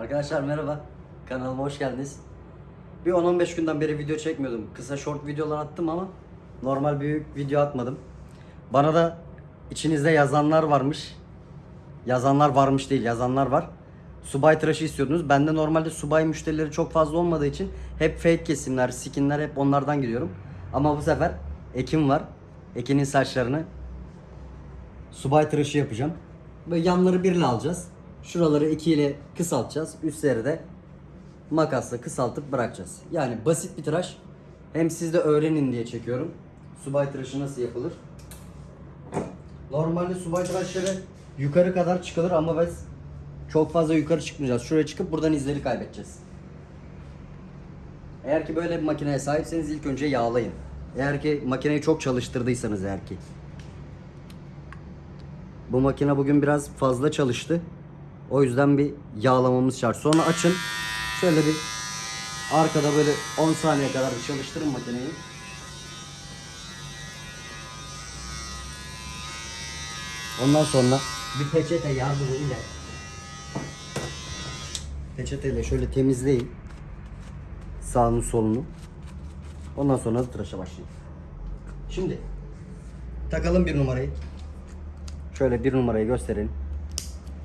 Arkadaşlar merhaba. Kanalıma hoş geldiniz. Bir 10-15 günden beri video çekmiyordum. Kısa short videolar attım ama normal büyük video atmadım. Bana da içinizde yazanlar varmış. Yazanlar varmış değil, yazanlar var. Subay tıraşı istiyordunuz. Bende normalde subay müşterileri çok fazla olmadığı için hep fake kesimler, skinler hep onlardan gidiyorum. Ama bu sefer Ekin var. Ekin'in saçlarını subay tıraşı yapacağım. Böyle yanları birle alacağız. Şuraları iki ile kısaltacağız. Üstleri de makasla kısaltıp bırakacağız. Yani basit bir tıraş. Hem siz de öğrenin diye çekiyorum. Subay tıraşı nasıl yapılır? Normalde subay tıraşları yukarı kadar çıkılır ama biz çok fazla yukarı çıkmayacağız. Şuraya çıkıp buradan izleri kaybedeceğiz. Eğer ki böyle bir makineye sahipseniz ilk önce yağlayın. Eğer ki makineyi çok çalıştırdıysanız eğer ki. Bu makine bugün biraz fazla çalıştı. O yüzden bir yağlamamız şart. Sonra açın. Şöyle bir arkada böyle 10 saniye kadar bir çalıştırın makineyi. Ondan sonra bir peçete yardımıyla peçeteyle şöyle temizleyin. Sağını solunu. Ondan sonra da tıraşa başlayın. Şimdi takalım bir numarayı. Şöyle bir numarayı gösterelim.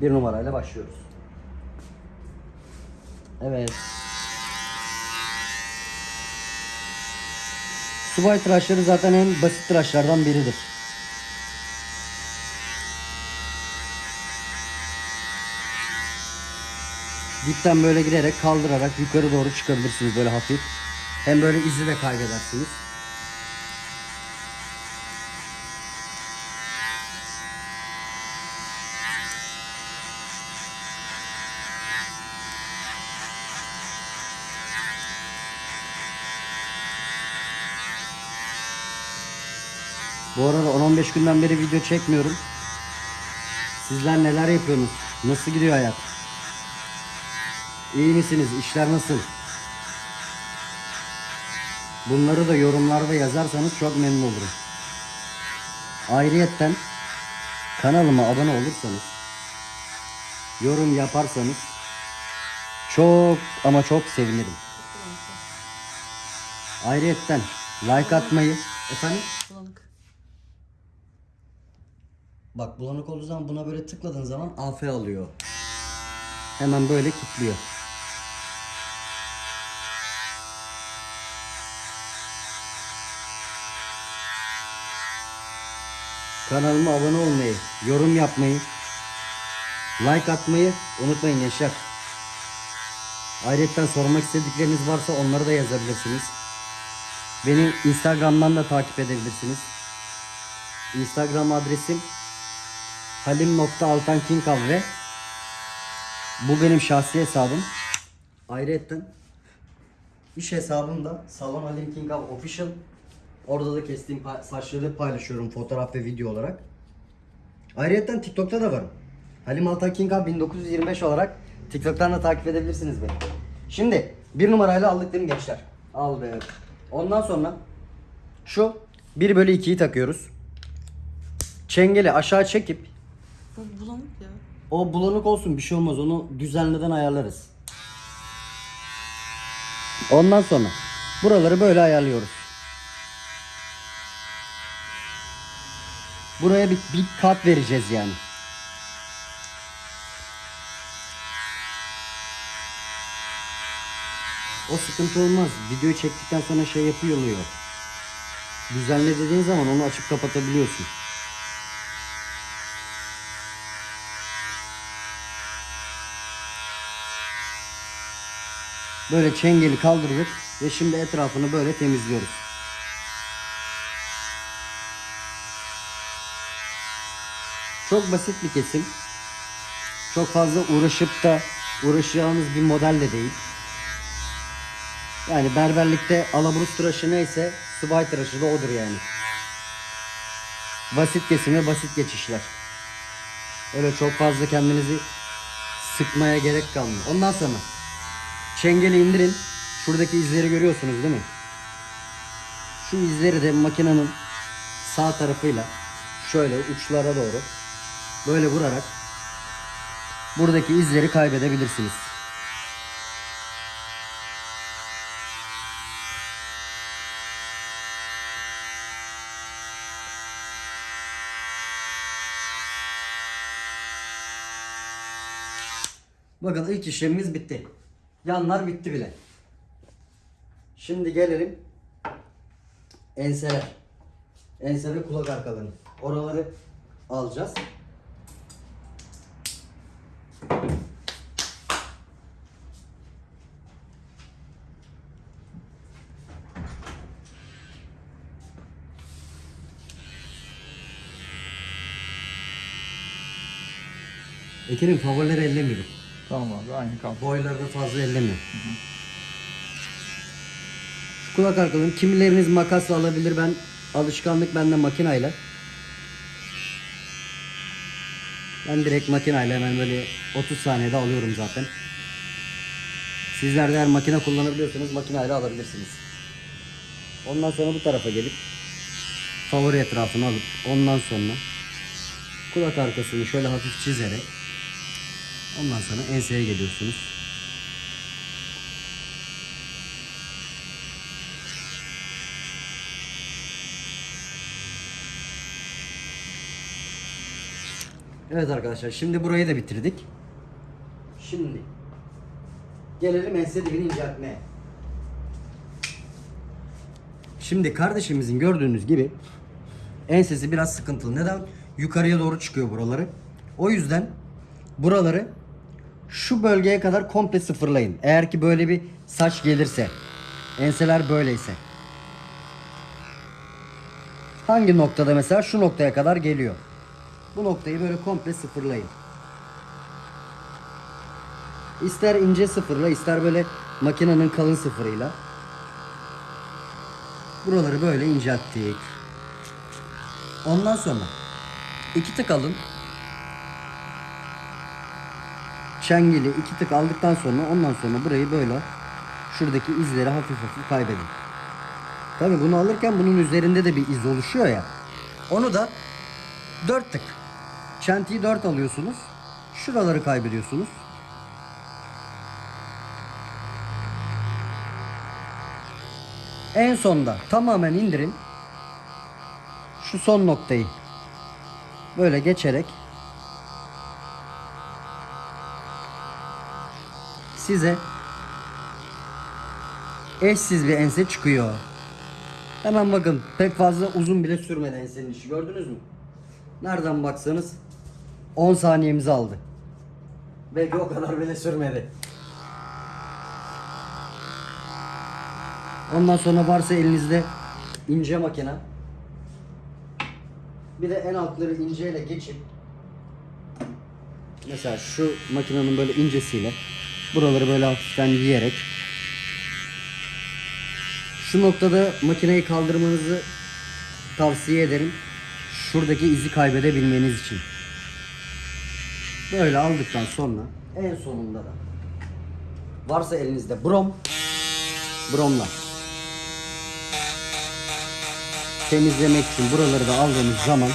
Bir numarayla başlıyoruz. Evet. Subay tıraşları zaten en basit tıraşlardan biridir. Dipten böyle giderek kaldırarak yukarı doğru çıkabilirsiniz böyle hafif. Hem böyle izi de kaybedersiniz. 15 günden beri video çekmiyorum. Sizler neler yapıyorsunuz? Nasıl gidiyor hayat? İyi misiniz? İşler nasıl? Bunları da yorumlarda yazarsanız çok memnun olurum. Ayrıyetten kanalıma abone olursanız, yorum yaparsanız çok ama çok sevinirim. Ayrıyetten like atmayı efendim Bak bulanık olduğu zaman buna böyle tıkladığın zaman AF alıyor. Hemen böyle kilitliyor. Kanalıma abone olmayı, yorum yapmayı, like atmayı unutmayın gençler. Ayrıca sormak istedikleriniz varsa onları da yazabilirsiniz. Beni Instagram'dan da takip edebilirsiniz. Instagram adresim halim.altankinkav ve bu benim şahsi hesabım. Ayrıca iş hesabım da Salon Halim Kinkav Official. Orada da kestiğim saçları paylaşıyorum fotoğraf ve video olarak. Ayrıca TikTok'ta da varım. Halim Altan Kinkav 1925 olarak TikTok'tan da takip edebilirsiniz beni. Şimdi bir numarayla aldık değil mi gençler? Aldık. Ondan sonra şu 1 bölü 2'yi takıyoruz. Çengeli aşağı çekip Bu bulanık ya. o bulanık olsun bir şey olmaz onu düzenleden ayarlarız. Ondan sonra buraları böyle ayarlıyoruz. Buraya bir, bir kat vereceğiz yani. O sıkıntı olmaz. Videoyu çektikten sonra şey yapıyor oluyor. Düzenle dediğin zaman onu açıp kapatabiliyorsun. Böyle çengeli kaldırdık ve şimdi etrafını böyle temizliyoruz. Çok basit bir kesim. Çok fazla uğraşıp da uğraşacağımız bir model de değil. Yani berberlikte alaburus tıraşı neyse subay tıraşı da odur yani. Basit kesim ve basit geçişler. Öyle çok fazla kendinizi sıkmaya gerek kalmıyor. Ondan sonra Çengeli indirin. Şuradaki izleri görüyorsunuz değil mi? Şu izleri de makinenin sağ tarafıyla şöyle uçlara doğru böyle vurarak buradaki izleri kaybedebilirsiniz. Bakın ilk işlemimiz bitti. Yanlar bitti bile. Şimdi gelelim enseler. Ense ve kulak arkalarını. Oraları alacağız. Ekerim favorileri ellemiyorum. Tamam abi aynı kaldı. Boyları da fazla ellemiyorum. Şu kulak arkalarını kimileriniz makasla alabilir. Ben alışkanlık bende makinayla. Ben direkt makinayla hemen böyle 30 saniyede alıyorum zaten. Sizler de eğer makine kullanabiliyorsanız makinayla alabilirsiniz. Ondan sonra bu tarafa gelip favori etrafını alıp ondan sonra kulak arkasını şöyle hafif çizerek ondan sonra enseye geliyorsunuz. Evet arkadaşlar şimdi burayı da bitirdik. Şimdi gelelim ense dibini inceltmeye. Şimdi kardeşimizin gördüğünüz gibi ensesi biraz sıkıntılı. Neden? Yukarıya doğru çıkıyor buraları. O yüzden buraları şu bölgeye kadar komple sıfırlayın. Eğer ki böyle bir saç gelirse, enseler böyleyse. Hangi noktada mesela şu noktaya kadar geliyor. Bu noktayı böyle komple sıfırlayın. İster ince sıfırla, ister böyle makinenin kalın sıfırıyla. Buraları böyle incelttik. Ondan sonra iki tık alın. Çengeli iki tık aldıktan sonra ondan sonra burayı böyle şuradaki izleri hafif hafif kaybedin. Tabi bunu alırken bunun üzerinde de bir iz oluşuyor ya. Onu da dört tık. Çentiyi dört alıyorsunuz. Şuraları kaybediyorsunuz. En sonda tamamen indirin. Şu son noktayı böyle geçerek size eşsiz bir ense çıkıyor. Hemen bakın pek fazla uzun bile sürmedi ensenin işi gördünüz mü? Nereden baksanız 10 saniyemizi aldı. Belki o kadar bile sürmedi. Ondan sonra varsa elinizde ince makine. Bir de en altları inceyle geçip mesela şu makinenin böyle incesiyle buraları böyle hafiften yiyerek şu noktada makineyi kaldırmanızı tavsiye ederim. Şuradaki izi kaybedebilmeniz için. Böyle aldıktan sonra en sonunda da varsa elinizde brom bromla temizlemek için buraları da aldığınız zaman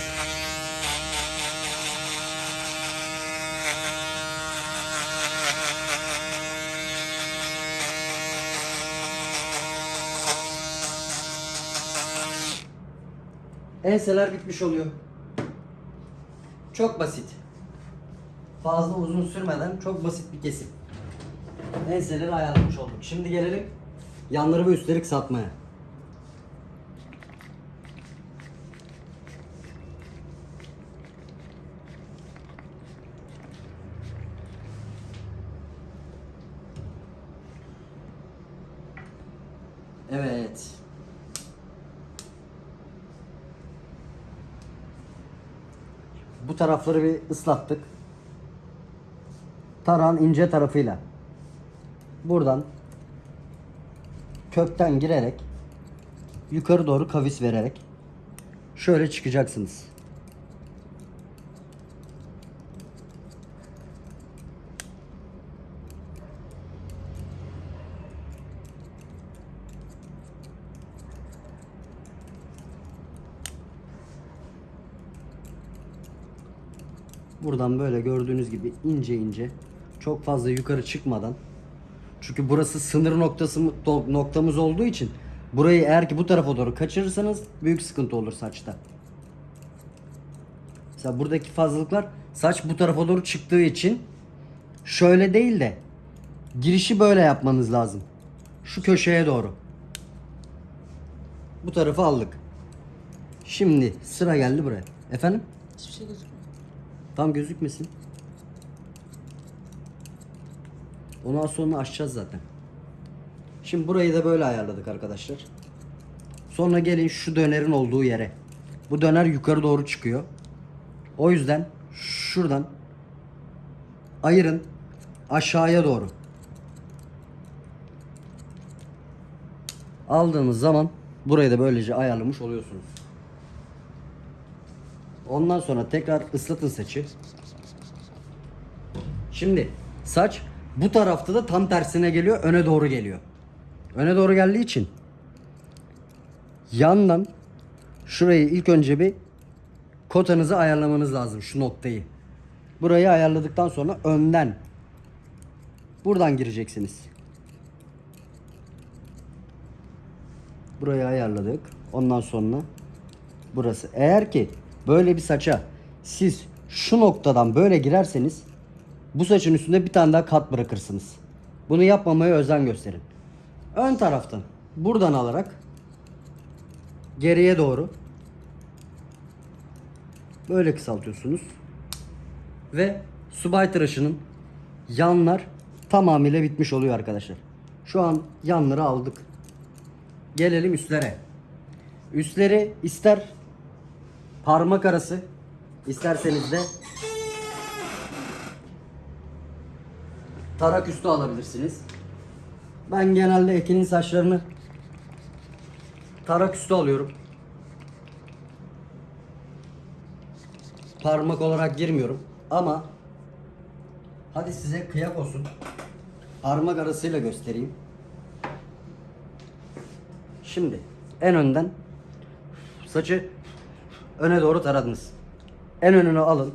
enseler bitmiş oluyor. Çok basit. Fazla uzun sürmeden çok basit bir kesim. Enseleri ayarlamış olduk. Şimdi gelelim yanları ve üstleri kısaltmaya. Evet. Bu tarafları bir ıslattık. Tarağın ince tarafıyla buradan kökten girerek yukarı doğru kavis vererek şöyle çıkacaksınız. Buradan böyle gördüğünüz gibi ince ince çok fazla yukarı çıkmadan çünkü burası sınır noktası noktamız olduğu için burayı eğer ki bu tarafa doğru kaçırırsanız büyük sıkıntı olur saçta. Mesela buradaki fazlalıklar saç bu tarafa doğru çıktığı için şöyle değil de girişi böyle yapmanız lazım. Şu köşeye doğru. Bu tarafı aldık. Şimdi sıra geldi buraya. Efendim? Hiçbir şey gözükmüyor. Tam gözükmesin. Onu az sonra açacağız zaten. Şimdi burayı da böyle ayarladık arkadaşlar. Sonra gelin şu dönerin olduğu yere. Bu döner yukarı doğru çıkıyor. O yüzden şuradan ayırın aşağıya doğru. Aldığınız zaman burayı da böylece ayarlamış oluyorsunuz. Ondan sonra tekrar ıslatın saçı. Şimdi saç bu tarafta da tam tersine geliyor, öne doğru geliyor. Öne doğru geldiği için yandan şurayı ilk önce bir kotanızı ayarlamanız lazım şu noktayı. Burayı ayarladıktan sonra önden buradan gireceksiniz. Burayı ayarladık. Ondan sonra burası. Eğer ki böyle bir saça siz şu noktadan böyle girerseniz bu saçın üstünde bir tane daha kat bırakırsınız. Bunu yapmamaya özen gösterin. Ön taraftan buradan alarak geriye doğru böyle kısaltıyorsunuz. Ve subay tıraşının yanlar tamamıyla bitmiş oluyor arkadaşlar. Şu an yanları aldık. Gelelim üstlere. Üstleri ister parmak arası isterseniz de tarak üstü alabilirsiniz. Ben genelde Ekin'in saçlarını tarak üstü alıyorum. Parmak olarak girmiyorum ama hadi size kıyak olsun. Parmak arasıyla göstereyim. Şimdi en önden saçı öne doğru taradınız. En önünü alın.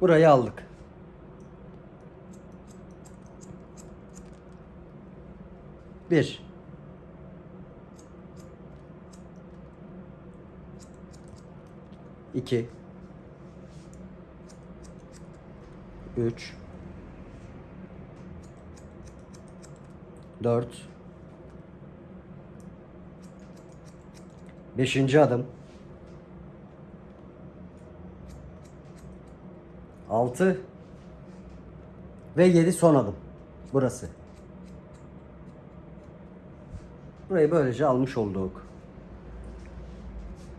Burayı aldık. Bir. İki. Üç. Dört. Beşinci adım. Altı. Ve yedi son adım. Burası. Burayı böylece almış olduk.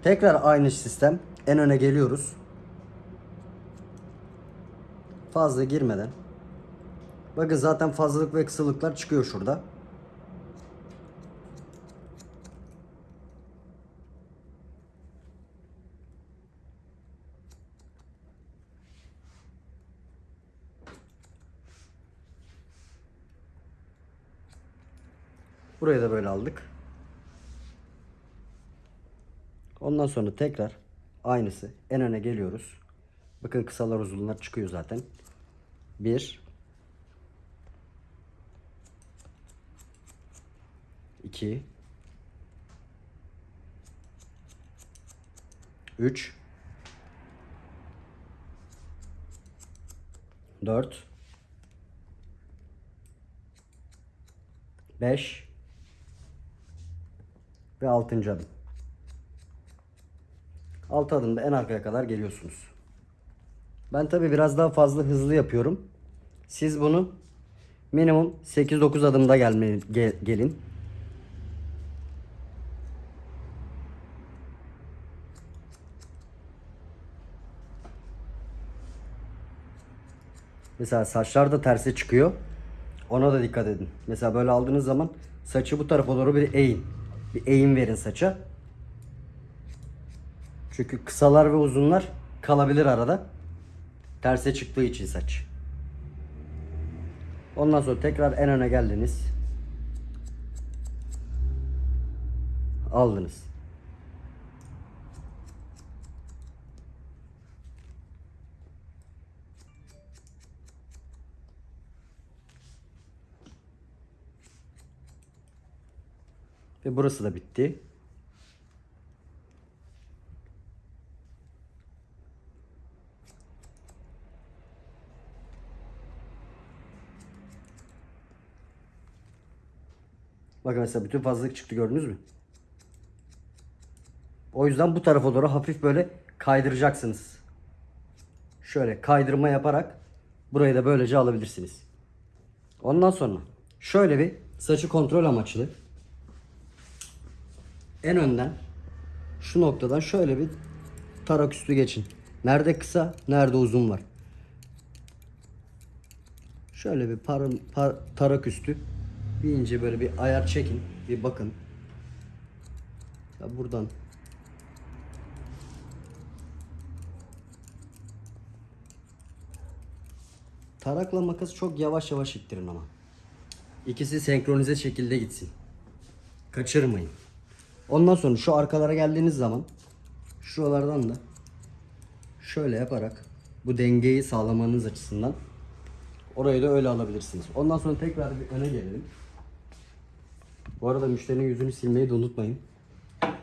Tekrar aynı sistem. En öne geliyoruz. Fazla girmeden. Bakın zaten fazlalık ve kısalıklar çıkıyor şurada. Burayı da böyle aldık. Ondan sonra tekrar aynısı en öne geliyoruz. Bakın kısalar uzunlar çıkıyor zaten. Bir. iki, Üç. Dört. Beş. Ve altıncı adım. Altı adımda en arkaya kadar geliyorsunuz. Ben tabi biraz daha fazla hızlı yapıyorum. Siz bunu minimum 8-9 adımda gelme, gel- gelin. Mesela saçlar da terse çıkıyor. Ona da dikkat edin. Mesela böyle aldığınız zaman saçı bu tarafa doğru bir eğin. Bir eğim verin saça. Çünkü kısalar ve uzunlar kalabilir arada. Terse çıktığı için saç. Ondan sonra tekrar en öne geldiniz. Aldınız. Ve burası da bitti. Bakın mesela bütün fazlalık çıktı gördünüz mü? O yüzden bu tarafa doğru hafif böyle kaydıracaksınız. Şöyle kaydırma yaparak burayı da böylece alabilirsiniz. Ondan sonra şöyle bir saçı kontrol amaçlı en önden şu noktadan şöyle bir tarak üstü geçin. Nerede kısa, nerede uzun var. Şöyle bir par, par- tarak üstü bir ince böyle bir ayar çekin. Bir bakın. Ya buradan Tarakla makas çok yavaş yavaş ittirin ama. İkisi senkronize şekilde gitsin. Kaçırmayın. Ondan sonra şu arkalara geldiğiniz zaman şuralardan da şöyle yaparak bu dengeyi sağlamanız açısından orayı da öyle alabilirsiniz. Ondan sonra tekrar bir öne gelelim. Bu arada müşterinin yüzünü silmeyi de unutmayın.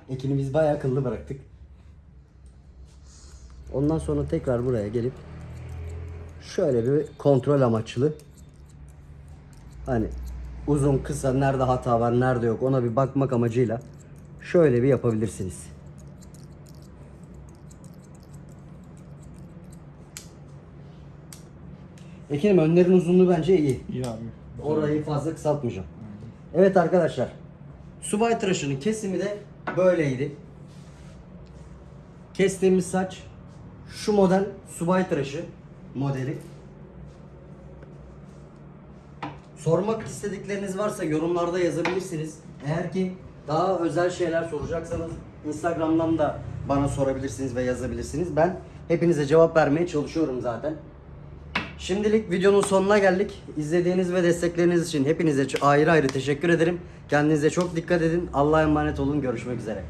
Ekini biz bayağı akıllı bıraktık. Ondan sonra tekrar buraya gelip şöyle bir kontrol amaçlı hani uzun kısa nerede hata var nerede yok ona bir bakmak amacıyla şöyle bir yapabilirsiniz. Ekinim önlerin uzunluğu bence iyi. İyi abi. Orayı fazla kısaltmayacağım. Evet arkadaşlar. Subay tıraşının kesimi de böyleydi. Kestiğimiz saç şu model subay tıraşı modeli. Sormak istedikleriniz varsa yorumlarda yazabilirsiniz. Eğer ki daha özel şeyler soracaksanız Instagram'dan da bana sorabilirsiniz ve yazabilirsiniz. Ben hepinize cevap vermeye çalışıyorum zaten. Şimdilik videonun sonuna geldik. İzlediğiniz ve destekleriniz için hepinize ayrı ayrı teşekkür ederim. Kendinize çok dikkat edin. Allah'a emanet olun. Görüşmek üzere.